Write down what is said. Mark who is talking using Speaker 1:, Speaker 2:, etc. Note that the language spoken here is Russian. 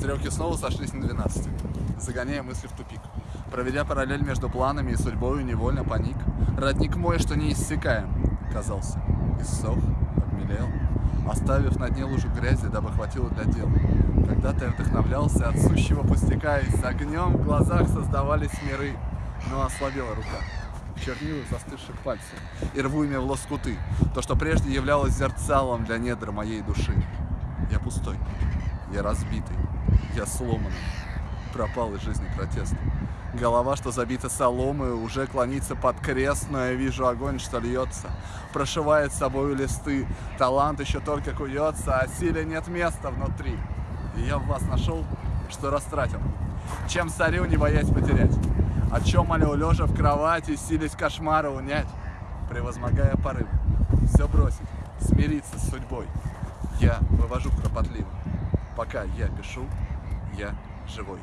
Speaker 1: Стрелки снова сошлись на 12, загоняя мысли в тупик. Проведя параллель между планами и судьбою, невольно паник. Родник мой, что не иссякаем, казался. Иссох, обмелел, оставив на дне лужу грязи, дабы хватило для дел. Когда-то я вдохновлялся от сущего пустяка, и с огнем в глазах создавались миры, но ослабела рука в чернилах застывших пальцев и рву ими в лоскуты, то, что прежде являлось зерцалом для недр моей души. Я пустой, я разбитый, я сломанный, пропал из жизни протест. Голова, что забита соломой, уже клонится под крест, но я вижу огонь, что льется, прошивает собою листы. Талант еще только куется, а силе нет места внутри. И я в вас нашел, что растратил. Чем царю не боясь потерять. О чем молю лежа в кровати, сились кошмара унять, превозмогая порыв. Все бросить, смириться с судьбой. Я вывожу кропотливо. Пока я пишу, я живой.